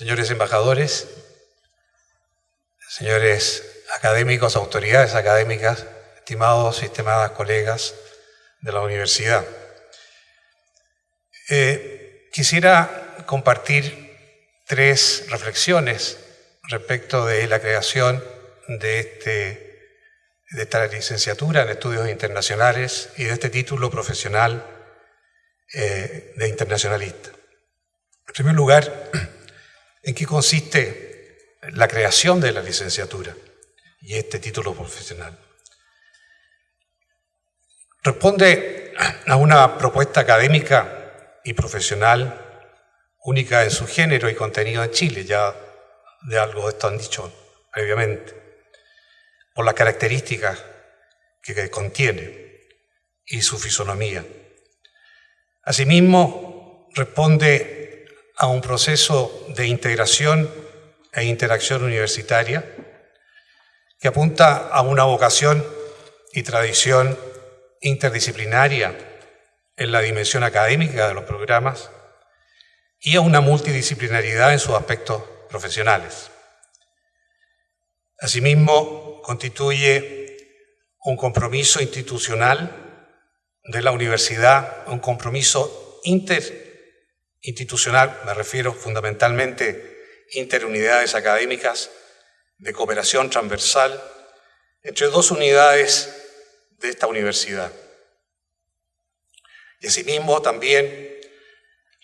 señores embajadores, señores académicos, autoridades académicas, estimados y estimadas colegas de la universidad. Eh, quisiera compartir tres reflexiones respecto de la creación de, este, de esta licenciatura en estudios internacionales y de este título profesional eh, de internacionalista. En primer lugar, ¿en qué consiste la creación de la licenciatura y este título profesional? Responde a una propuesta académica y profesional única en su género y contenido en Chile, ya de algo de esto han dicho previamente, por las características que contiene y su fisonomía. Asimismo, responde a un proceso de integración e interacción universitaria que apunta a una vocación y tradición interdisciplinaria en la dimensión académica de los programas y a una multidisciplinaridad en sus aspectos profesionales. Asimismo, constituye un compromiso institucional de la universidad, un compromiso interinstitucional, me refiero fundamentalmente interunidades académicas de cooperación transversal entre dos unidades de esta universidad. Y asimismo también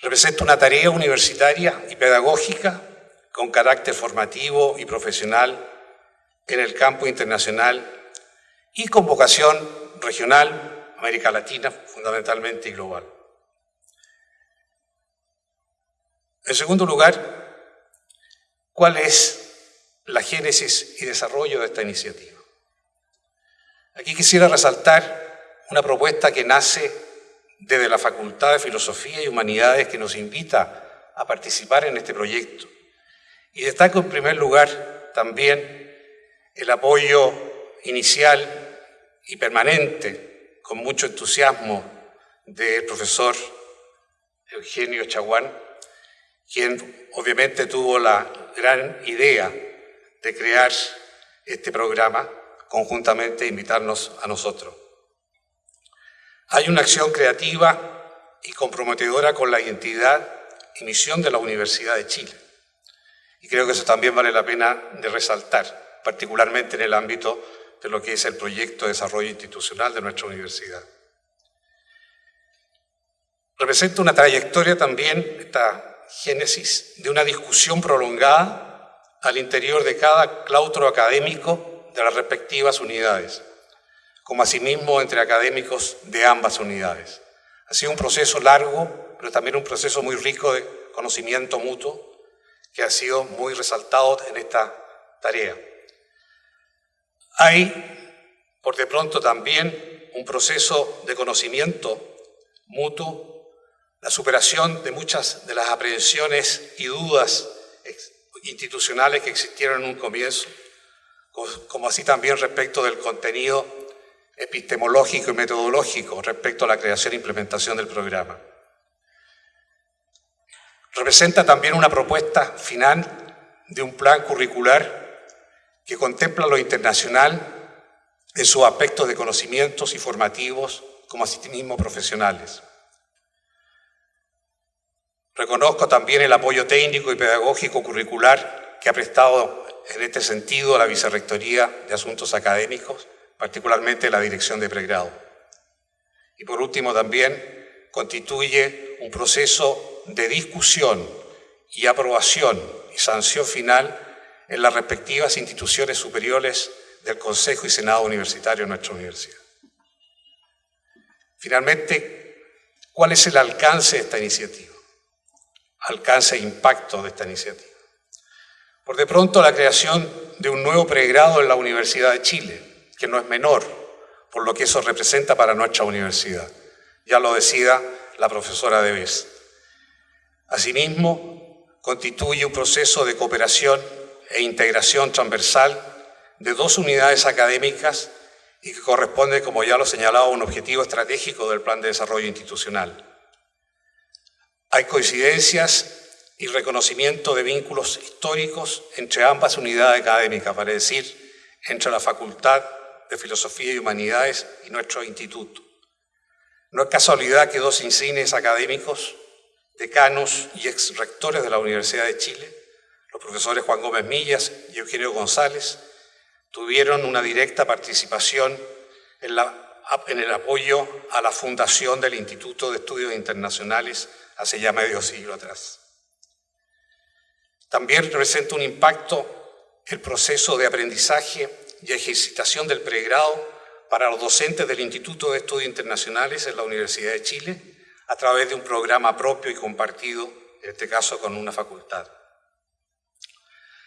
representa una tarea universitaria y pedagógica con carácter formativo y profesional en el campo internacional y con vocación regional, América Latina fundamentalmente y global. En segundo lugar, ¿cuál es la génesis y desarrollo de esta iniciativa? Aquí quisiera resaltar una propuesta que nace desde la Facultad de Filosofía y Humanidades que nos invita a participar en este proyecto. Y destaco en primer lugar también el apoyo inicial y permanente, con mucho entusiasmo, del profesor Eugenio Chaguán, quien obviamente tuvo la gran idea de crear este programa conjuntamente e invitarnos a nosotros. Hay una acción creativa y comprometedora con la identidad y misión de la Universidad de Chile. Y creo que eso también vale la pena de resaltar, particularmente en el ámbito de lo que es el proyecto de desarrollo institucional de nuestra universidad. Representa una trayectoria también, esta génesis, de una discusión prolongada al interior de cada claustro académico de las respectivas unidades como asimismo entre académicos de ambas unidades. Ha sido un proceso largo, pero también un proceso muy rico de conocimiento mutuo, que ha sido muy resaltado en esta tarea. Hay, por de pronto, también un proceso de conocimiento mutuo, la superación de muchas de las aprehensiones y dudas institucionales que existieron en un comienzo, como así también respecto del contenido epistemológico y metodológico respecto a la creación e implementación del programa. Representa también una propuesta final de un plan curricular que contempla lo internacional en sus aspectos de conocimientos y formativos como asimismo profesionales. Reconozco también el apoyo técnico y pedagógico curricular que ha prestado en este sentido la Vicerrectoría de Asuntos Académicos particularmente la dirección de pregrado. Y por último también constituye un proceso de discusión y aprobación y sanción final en las respectivas instituciones superiores del Consejo y Senado Universitario de nuestra universidad. Finalmente, ¿cuál es el alcance de esta iniciativa? Alcance e impacto de esta iniciativa. Por de pronto, la creación de un nuevo pregrado en la Universidad de Chile, que no es menor por lo que eso representa para nuestra universidad. Ya lo decía la profesora Debes. Asimismo, constituye un proceso de cooperación e integración transversal de dos unidades académicas y que corresponde, como ya lo señalaba, a un objetivo estratégico del Plan de Desarrollo Institucional. Hay coincidencias y reconocimiento de vínculos históricos entre ambas unidades académicas, para decir, entre la Facultad de Filosofía y Humanidades y nuestro instituto. No es casualidad que dos insignes académicos, decanos y ex rectores de la Universidad de Chile, los profesores Juan Gómez Millas y Eugenio González, tuvieron una directa participación en, en el apoyo a la fundación del Instituto de Estudios Internacionales hace ya medio siglo atrás. También representa un impacto el proceso de aprendizaje y ejercitación del pregrado para los docentes del Instituto de Estudios Internacionales en la Universidad de Chile a través de un programa propio y compartido, en este caso con una facultad.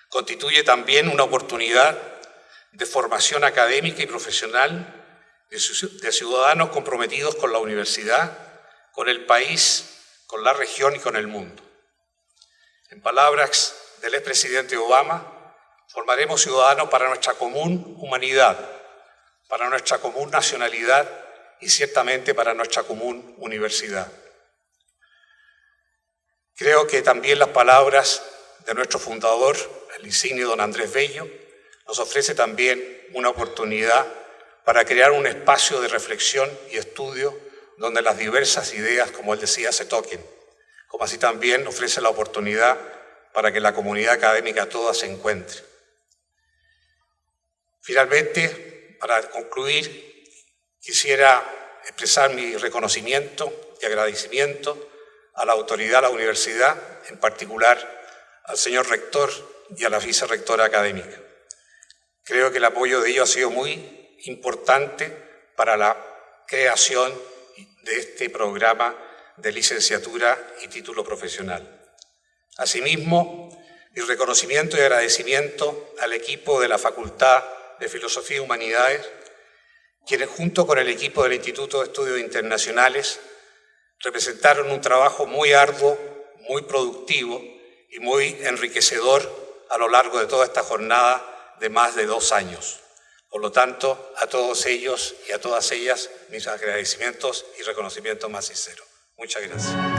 Constituye también una oportunidad de formación académica y profesional de ciudadanos comprometidos con la universidad, con el país, con la región y con el mundo. En palabras del expresidente Obama, formaremos ciudadanos para nuestra común humanidad, para nuestra común nacionalidad y ciertamente para nuestra común universidad. Creo que también las palabras de nuestro fundador, el insigne don Andrés Bello, nos ofrece también una oportunidad para crear un espacio de reflexión y estudio donde las diversas ideas, como él decía, se toquen como así también ofrece la oportunidad para que la comunidad académica toda se encuentre. Finalmente, para concluir, quisiera expresar mi reconocimiento y agradecimiento a la autoridad de la universidad, en particular al señor rector y a la vicerrectora académica. Creo que el apoyo de ellos ha sido muy importante para la creación de este programa de licenciatura y título profesional. Asimismo, mi reconocimiento y agradecimiento al equipo de la Facultad de Filosofía y Humanidades, quienes junto con el equipo del Instituto de Estudios Internacionales representaron un trabajo muy arduo, muy productivo y muy enriquecedor a lo largo de toda esta jornada de más de dos años. Por lo tanto, a todos ellos y a todas ellas mis agradecimientos y reconocimientos más sinceros. Muchas gracias.